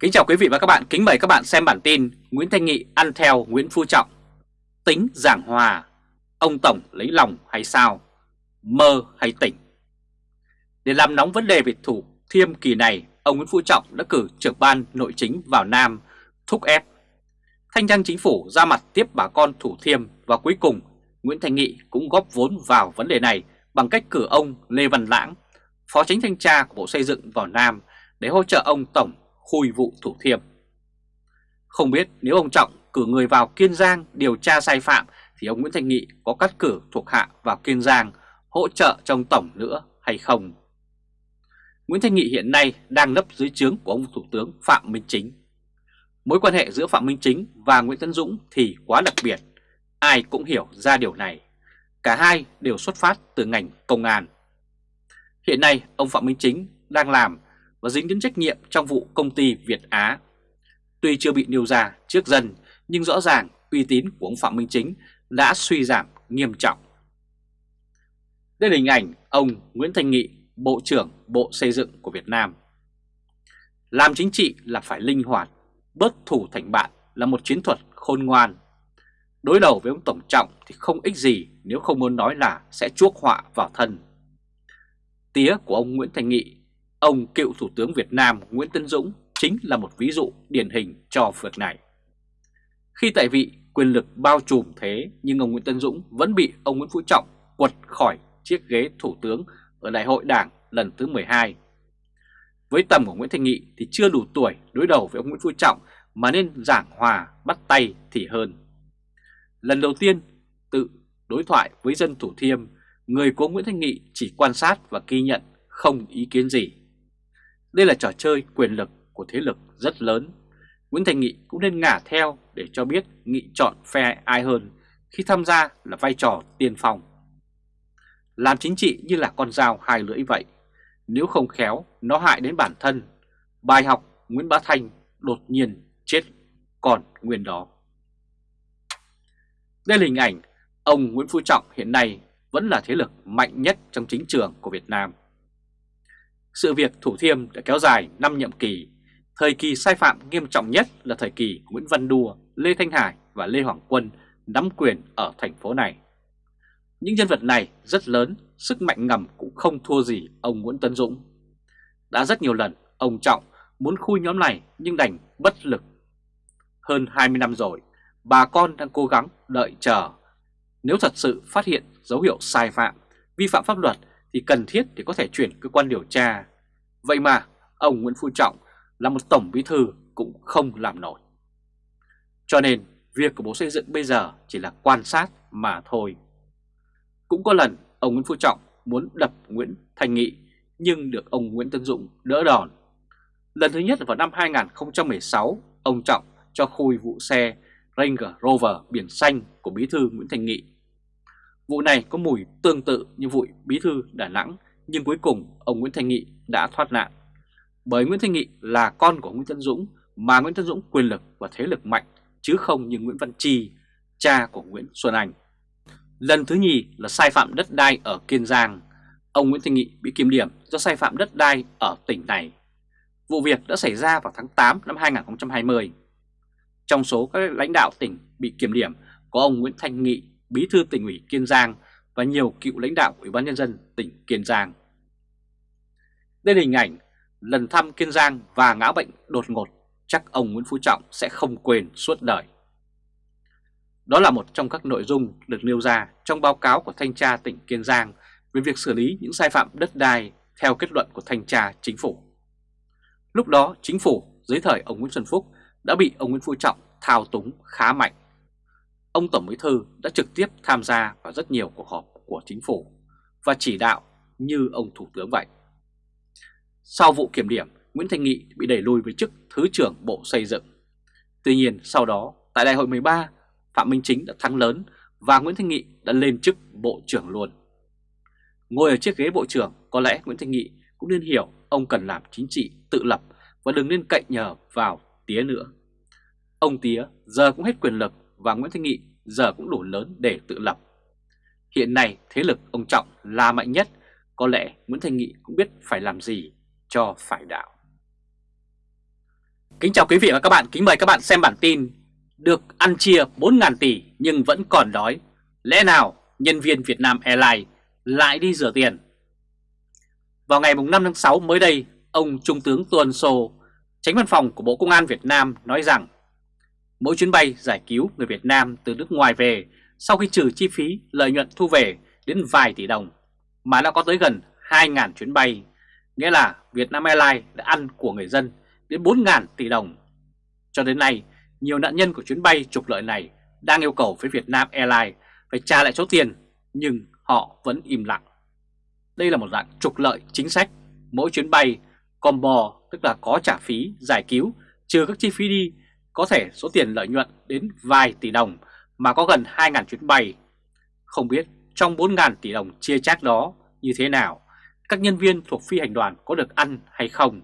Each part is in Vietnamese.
Kính chào quý vị và các bạn, kính mời các bạn xem bản tin Nguyễn Thanh Nghị ăn theo Nguyễn Phú Trọng. Tính giảng hòa, ông Tổng lấy lòng hay sao, mơ hay tỉnh? Để làm nóng vấn đề về thủ thiêm kỳ này, ông Nguyễn Phú Trọng đã cử trưởng ban nội chính vào Nam thúc ép Thanh trang chính phủ ra mặt tiếp bà con thủ thiêm và cuối cùng Nguyễn Thanh Nghị cũng góp vốn vào vấn đề này bằng cách cử ông Lê Văn Lãng, Phó Chính Thanh tra của Bộ Xây dựng vào Nam để hỗ trợ ông Tổng khui vụ Thủ Thiêm. Không biết nếu ông Trọng cử người vào Kiên Giang điều tra sai phạm thì ông Nguyễn thành Nghị có cắt cử thuộc hạ vào Kiên Giang hỗ trợ trong Tổng nữa hay không? Nguyễn Thanh Nghị hiện nay đang nấp dưới trướng của ông Thủ tướng Phạm Minh Chính. Mối quan hệ giữa Phạm Minh Chính và Nguyễn Tấn Dũng thì quá đặc biệt, ai cũng hiểu ra điều này. Cả hai đều xuất phát từ ngành công an. Hiện nay ông Phạm Minh Chính đang làm và dính đến trách nhiệm trong vụ công ty Việt Á. Tuy chưa bị nêu ra trước dân, nhưng rõ ràng uy tín của ông Phạm Minh Chính đã suy giảm nghiêm trọng. Đây là hình ảnh ông Nguyễn Thanh Nghị, Bộ trưởng Bộ Xây dựng của Việt Nam. Làm chính trị là phải linh hoạt, bớt thủ thành bạn là một chiến thuật khôn ngoan. Đối đầu với ông Tổng Trọng thì không ích gì nếu không muốn nói là sẽ chuốc họa vào thân. Tía của ông Nguyễn Thanh Nghị Ông cựu Thủ tướng Việt Nam Nguyễn Tân Dũng chính là một ví dụ điển hình cho việc này. Khi tại vị quyền lực bao trùm thế nhưng ông Nguyễn Tân Dũng vẫn bị ông Nguyễn Phú Trọng quật khỏi chiếc ghế Thủ tướng ở Đại hội Đảng lần thứ 12. Với tầm của Nguyễn Thanh Nghị thì chưa đủ tuổi đối đầu với ông Nguyễn Phú Trọng mà nên giảng hòa bắt tay thì hơn. Lần đầu tiên tự đối thoại với dân Thủ Thiêm, người của Nguyễn Thanh Nghị chỉ quan sát và ghi nhận không ý kiến gì. Đây là trò chơi quyền lực của thế lực rất lớn. Nguyễn Thành Nghị cũng nên ngả theo để cho biết Nghị chọn phe ai hơn khi tham gia là vai trò tiên phong. Làm chính trị như là con dao hai lưỡi vậy. Nếu không khéo, nó hại đến bản thân. Bài học Nguyễn Bá Thanh đột nhiên chết còn nguyên đó. Đây là hình ảnh ông Nguyễn Phú Trọng hiện nay vẫn là thế lực mạnh nhất trong chính trường của Việt Nam. Sự việc Thủ Thiêm đã kéo dài 5 nhiệm kỳ. Thời kỳ sai phạm nghiêm trọng nhất là thời kỳ Nguyễn Văn Đua, Lê Thanh Hải và Lê Hoàng Quân nắm quyền ở thành phố này. Những nhân vật này rất lớn, sức mạnh ngầm cũng không thua gì ông Nguyễn Tấn Dũng. Đã rất nhiều lần ông Trọng muốn khui nhóm này nhưng đành bất lực. Hơn 20 năm rồi, bà con đang cố gắng đợi chờ. Nếu thật sự phát hiện dấu hiệu sai phạm, vi phạm pháp luật thì cần thiết để có thể chuyển cơ quan điều tra. Vậy mà ông Nguyễn Phú Trọng là một tổng bí thư cũng không làm nổi. Cho nên việc của Bộ Xây dựng bây giờ chỉ là quan sát mà thôi. Cũng có lần ông Nguyễn Phú Trọng muốn đập Nguyễn Thành Nghị nhưng được ông Nguyễn Tân Dũng đỡ đòn. Lần thứ nhất vào năm 2016, ông Trọng cho khui vụ xe Ranger Rover biển xanh của bí thư Nguyễn Thành Nghị Vụ này có mùi tương tự như vụ bí thư Đà Nẵng nhưng cuối cùng ông Nguyễn Thanh Nghị đã thoát nạn. Bởi Nguyễn Thanh Nghị là con của Nguyễn Tân Dũng mà Nguyễn Tân Dũng quyền lực và thế lực mạnh chứ không như Nguyễn Văn Chi, cha của Nguyễn Xuân Anh. Lần thứ nhì là sai phạm đất đai ở Kiên Giang. Ông Nguyễn Thanh Nghị bị kiểm điểm do sai phạm đất đai ở tỉnh này. Vụ việc đã xảy ra vào tháng 8 năm 2020. Trong số các lãnh đạo tỉnh bị kiểm điểm có ông Nguyễn Thanh Nghị bí thư tỉnh ủy Kiên Giang và nhiều cựu lãnh đạo Ủy ban Nhân dân tỉnh Kiên Giang. Đây là hình ảnh lần thăm Kiên Giang và ngã bệnh đột ngột, chắc ông Nguyễn Phú Trọng sẽ không quên suốt đời. Đó là một trong các nội dung được nêu ra trong báo cáo của Thanh tra tỉnh Kiên Giang về việc xử lý những sai phạm đất đai theo kết luận của Thanh tra Chính phủ. Lúc đó, Chính phủ dưới thời ông Nguyễn Xuân Phúc đã bị ông Nguyễn Phú Trọng thao túng khá mạnh ông Tổng Bí Thư đã trực tiếp tham gia vào rất nhiều cuộc họp của chính phủ và chỉ đạo như ông Thủ tướng vậy. Sau vụ kiểm điểm, Nguyễn Thanh Nghị bị đẩy lùi với chức Thứ trưởng Bộ Xây dựng. Tuy nhiên sau đó, tại đại hội 13, Phạm Minh Chính đã thắng lớn và Nguyễn Thanh Nghị đã lên chức Bộ trưởng luôn. Ngồi ở chiếc ghế Bộ trưởng, có lẽ Nguyễn Thanh Nghị cũng nên hiểu ông cần làm chính trị tự lập và đừng nên cậy nhờ vào tía nữa. Ông tía giờ cũng hết quyền lực và Nguyễn Thanh Nghị giờ cũng đủ lớn để tự lập. Hiện nay thế lực ông Trọng là mạnh nhất, có lẽ Nguyễn Thanh Nghị cũng biết phải làm gì cho phải đạo. Kính chào quý vị và các bạn, kính mời các bạn xem bản tin Được ăn chia 4.000 tỷ nhưng vẫn còn đói Lẽ nào nhân viên Việt Nam Airlines lại đi rửa tiền? Vào ngày 5 tháng 6 mới đây, ông Trung tướng tuân Sô, tránh văn phòng của Bộ Công an Việt Nam nói rằng Mỗi chuyến bay giải cứu người Việt Nam từ nước ngoài về sau khi trừ chi phí lợi nhuận thu về đến vài tỷ đồng mà đã có tới gần 2.000 chuyến bay, nghĩa là Vietnam Airlines đã ăn của người dân đến 4.000 tỷ đồng. Cho đến nay, nhiều nạn nhân của chuyến bay trục lợi này đang yêu cầu với Vietnam Airlines phải trả lại số tiền, nhưng họ vẫn im lặng. Đây là một dạng trục lợi chính sách, mỗi chuyến bay combo tức là có trả phí giải cứu trừ các chi phí đi, có thể số tiền lợi nhuận đến vài tỷ đồng mà có gần 2.000 chuyến bay. Không biết trong 4.000 tỷ đồng chia chác đó như thế nào, các nhân viên thuộc phi hành đoàn có được ăn hay không?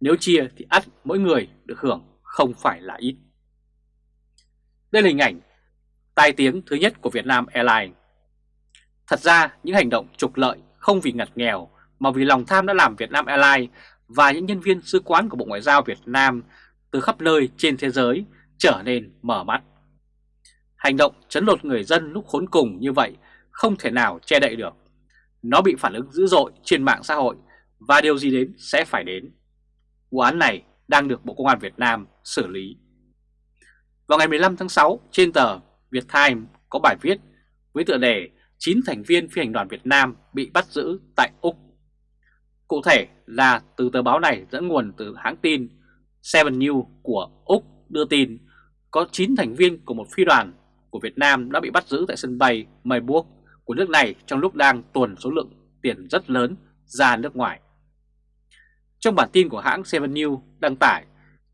Nếu chia thì ắt mỗi người được hưởng không phải là ít. Đây là hình ảnh tai tiếng thứ nhất của Vietnam Airlines. Thật ra những hành động trục lợi không vì ngặt nghèo mà vì lòng tham đã làm Vietnam Airlines và những nhân viên sứ quán của Bộ Ngoại giao Việt Nam từ khắp nơi trên thế giới trở nên mở mắt. Hành động chấn lột người dân lúc khốn cùng như vậy không thể nào che đậy được. Nó bị phản ứng dữ dội trên mạng xã hội và điều gì đến sẽ phải đến. Vụ án này đang được Bộ Công an Việt Nam xử lý. Vào ngày 15 tháng 6, trên tờ Việt Time có bài viết với tựa đề 9 thành viên phi hành đoàn Việt Nam bị bắt giữ tại Úc. Cụ thể là từ tờ báo này dẫn nguồn từ hãng tin Seven News của Úc đưa tin có 9 thành viên của một phi đoàn của Việt Nam đã bị bắt giữ tại sân bay Melbourne của nước này trong lúc đang tuần số lượng tiền rất lớn ra nước ngoài. Trong bản tin của hãng Seven News đăng tải,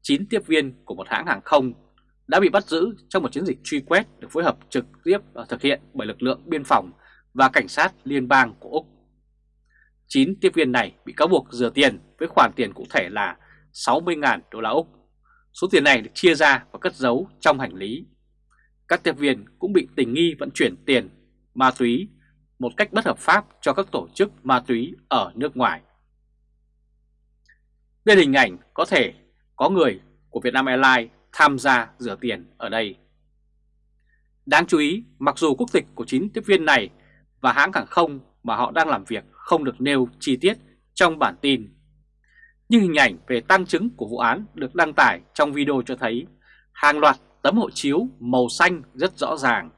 9 tiếp viên của một hãng hàng không đã bị bắt giữ trong một chiến dịch truy quét được phối hợp trực tiếp và thực hiện bởi lực lượng biên phòng và cảnh sát liên bang của Úc. 9 tiếp viên này bị cáo buộc rửa tiền với khoản tiền cụ thể là 60.000 đô la Úc. Số tiền này được chia ra và cất giấu trong hành lý. Các tiếp viên cũng bị tình nghi vận chuyển tiền, ma túy một cách bất hợp pháp cho các tổ chức ma túy ở nước ngoài. Đây là hình ảnh có thể có người của Vietnam Airlines tham gia rửa tiền ở đây. Đáng chú ý, mặc dù quốc tịch của 9 tiếp viên này và hãng hàng không mà họ đang làm việc không được nêu chi tiết trong bản tin, nhưng hình ảnh về tăng chứng của vụ án được đăng tải trong video cho thấy hàng loạt tấm hộ chiếu màu xanh rất rõ ràng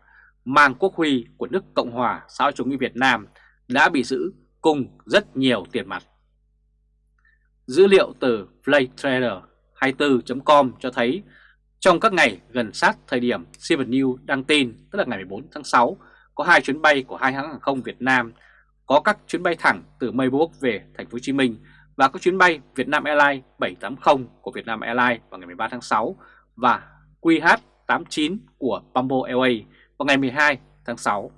mang quốc huy của nước Cộng hòa xã hội chủ nghĩa Việt Nam đã bị giữ cùng rất nhiều tiền mặt. Dữ liệu từ PlayTrader24.com cho thấy trong các ngày gần sát thời điểm Seven News đăng tin, tức là ngày 14 tháng 6, có hai chuyến bay của hai hãng hàng không Việt Nam, có các chuyến bay thẳng từ Melbourne về thành phố Hồ Chí Minh và các chuyến bay Vietnam Airlines 780 của Vietnam Airlines vào ngày 13 tháng 6 và QH89 của Bamboo Airways vào ngày 12 tháng 6.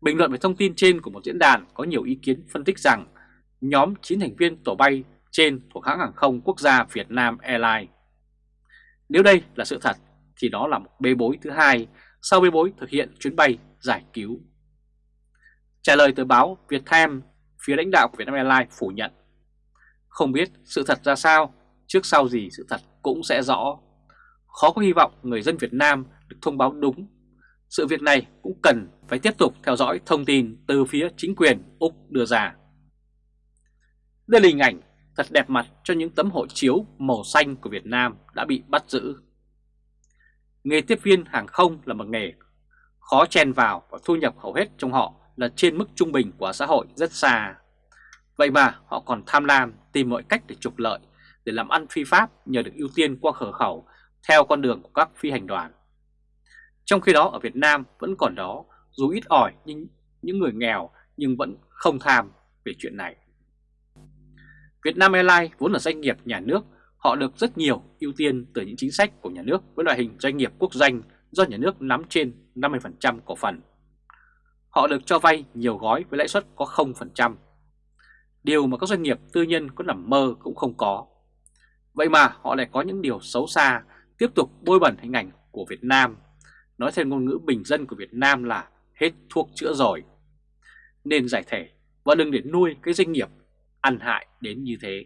Bình luận về thông tin trên của một diễn đàn có nhiều ý kiến phân tích rằng nhóm 9 thành viên tổ bay trên thuộc hãng hàng không quốc gia Việt Nam Airlines. Nếu đây là sự thật thì đó là một bê bối thứ hai sau bê bối thực hiện chuyến bay giải cứu. Trả lời tờ báo Việt Time, phía lãnh đạo của Vietnam Airlines phủ nhận. Không biết sự thật ra sao, trước sau gì sự thật cũng sẽ rõ. Khó có hy vọng người dân Việt Nam được thông báo đúng. Sự việc này cũng cần phải tiếp tục theo dõi thông tin từ phía chính quyền Úc đưa ra. Đây là hình ảnh thật đẹp mặt cho những tấm hộ chiếu màu xanh của Việt Nam đã bị bắt giữ. Nghề tiếp viên hàng không là một nghề khó chen vào và thu nhập hầu hết trong họ là trên mức trung bình của xã hội rất xa. Vậy mà họ còn tham lam tìm mọi cách để trục lợi, để làm ăn phi pháp nhờ được ưu tiên qua khở khẩu theo con đường của các phi hành đoàn. Trong khi đó ở Việt Nam vẫn còn đó, dù ít ỏi nhưng những người nghèo nhưng vẫn không tham về chuyện này. Việt Nam Airlines vốn là doanh nghiệp nhà nước, họ được rất nhiều ưu tiên từ những chính sách của nhà nước với loại hình doanh nghiệp quốc doanh do nhà nước nắm trên 50% cổ phần. Họ được cho vay nhiều gói với lãi suất có 0%. Điều mà các doanh nghiệp tư nhân có nằm mơ cũng không có. Vậy mà họ lại có những điều xấu xa, tiếp tục bôi bẩn hình ảnh của Việt Nam. Nói theo ngôn ngữ bình dân của Việt Nam là hết thuốc chữa rồi. Nên giải thể và đừng để nuôi cái doanh nghiệp ăn hại đến như thế.